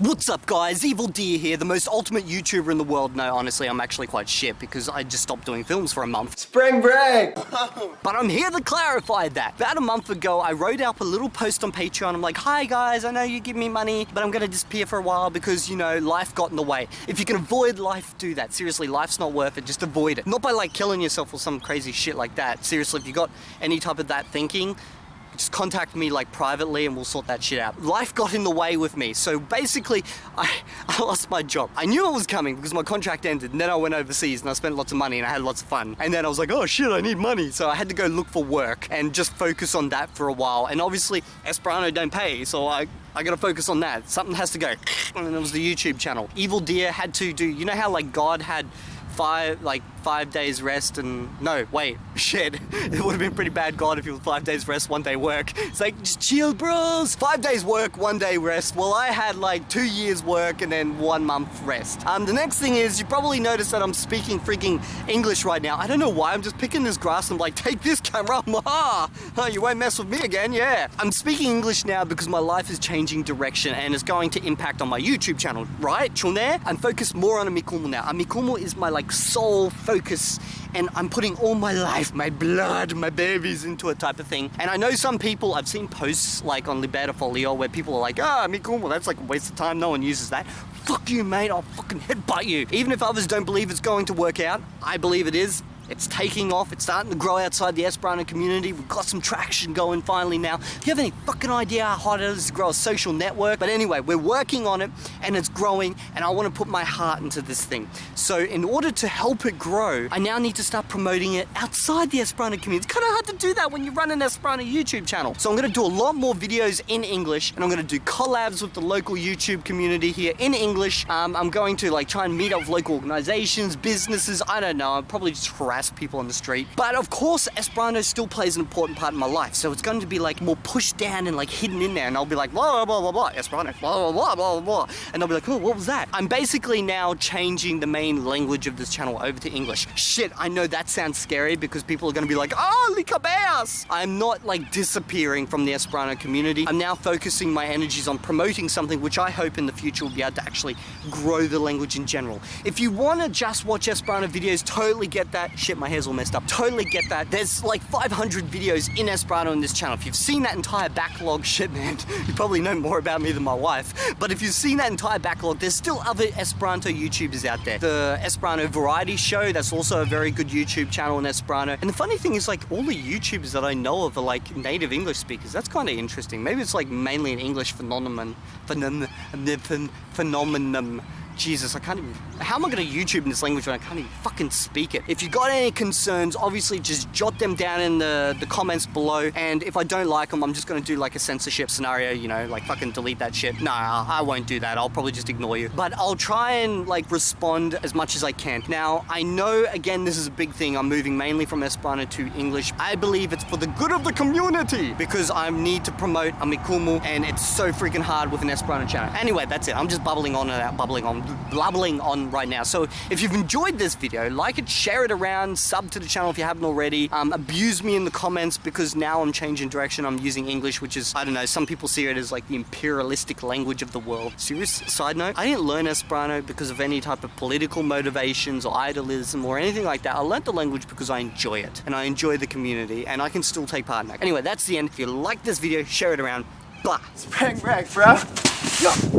What's up guys, Evildea here, the most ultimate YouTuber in the world. No, honestly, I'm actually quite shit because I just stopped doing films for a month. Spring break! but I'm here to clarify that. About a month ago, I wrote up a little post on Patreon. I'm like, hi guys, I know you give me money, but I'm gonna disappear for a while because, you know, life got in the way. If you can avoid life, do that. Seriously, life's not worth it, just avoid it. Not by like killing yourself or some crazy shit like that. Seriously, if you got any type of that thinking, just contact me like privately and we'll sort that shit out. Life got in the way with me. So basically, I, I lost my job. I knew it was coming because my contract ended and then I went overseas and I spent lots of money and I had lots of fun. And then I was like, oh shit, I need money. So I had to go look for work and just focus on that for a while. And obviously, Esperanto don't pay, so I, I gotta focus on that. Something has to go. And it was the YouTube channel. Evildea had to do, you know how like God had five like five days rest and no wait shit. It would have been pretty bad god if it was five days rest one day work. It's like just chill bros. Five days work one day rest. Well I had like two years work and then one month rest. Um the next thing is you probably noticed that I'm speaking freaking English right now. I don't know why I'm just picking this grass. And I'm like take this camera. Oh, you won't mess with me again yeah. I'm speaking English now because my life is changing direction and it's going to impact on my YouTube channel. Right Chulne I'm focused more on Amikumu now. Amikumu is my like like sole focus and I'm putting all my life, my blood, my babies into a type of thing. And I know some people, I've seen posts like on Libera Folio where people are like, ah, Mikumo, that's like a waste of time, no one uses that. Fuck you, mate, I'll fucking headbutt you. Even if others don't believe it's going to work out, I believe it is. It's taking off, it's starting to grow outside the Esperanto community. We've got some traction going finally now. Do you have any fucking idea how hard it is to grow a social network? But anyway, we're working on it and it's growing and I want to put my heart into this thing. So in order to help it grow, I now need to start promoting it outside the Esperanto community. It's kind of hard to do that when you run an Esperanto YouTube channel. So I'm going to do a lot more videos in English and I'm going to do collabs with the local YouTube community here in English. Um, I'm going to like try and meet up with local organizations, businesses, I don't know, I'm probably just harass people on the street. But of course, Esperanto still plays an important part in my life. So it's going to be like more pushed down and like hidden in there. And I'll be like, blah, blah, blah, blah, Esperanto, blah, blah, blah, blah, blah. And I'll be like, oh, what was that? I'm basically now changing the main language of this channel over to English. Shit, I know that sounds scary because people are going to be like, oh, licabeas. I'm not like disappearing from the Esperanto community. I'm now focusing my energies on promoting something which I hope in the future will be able to actually grow the language in general. If you want to just watch Esperanto videos, totally get that shit, my hair's all messed up. Totally get that. There's like 500 videos in Esperanto in this channel. If you've seen that entire backlog, shit man, you probably know more about me than my wife. But if you've seen that entire backlog, there's still other Esperanto YouTubers out there. The Esperanto Variety Show, that's also a very good YouTube channel in Esperanto. And the funny thing is like all the YouTubers that I know of are like native English speakers. That's kind of interesting. Maybe it's like mainly an English phenomenon. Phenomenon. Phenomenon. Jesus, I can't even, how am I gonna YouTube in this language when I can't even fucking speak it? If you got any concerns, obviously just jot them down in the, the comments below. And if I don't like them, I'm just gonna do like a censorship scenario, you know, like fucking delete that shit. Nah, I won't do that. I'll probably just ignore you. But I'll try and like respond as much as I can. Now, I know, again, this is a big thing. I'm moving mainly from Esperanto to English. I believe it's for the good of the community because I need to promote Amikumu and it's so freaking hard with an Esperanto channel. Anyway, that's it. I'm just bubbling on and out, bubbling on blabbling on right now. So if you've enjoyed this video, like it, share it around, sub to the channel if you haven't already, um, abuse me in the comments because now I'm changing direction. I'm using English, which is, I don't know, some people see it as like the imperialistic language of the world. Serious side note, I didn't learn Esperanto because of any type of political motivations or idealism or anything like that. I learned the language because I enjoy it and I enjoy the community and I can still take part in that. Anyway, that's the end. If you like this video, share it around. Blah. Spring break, bro. Yo.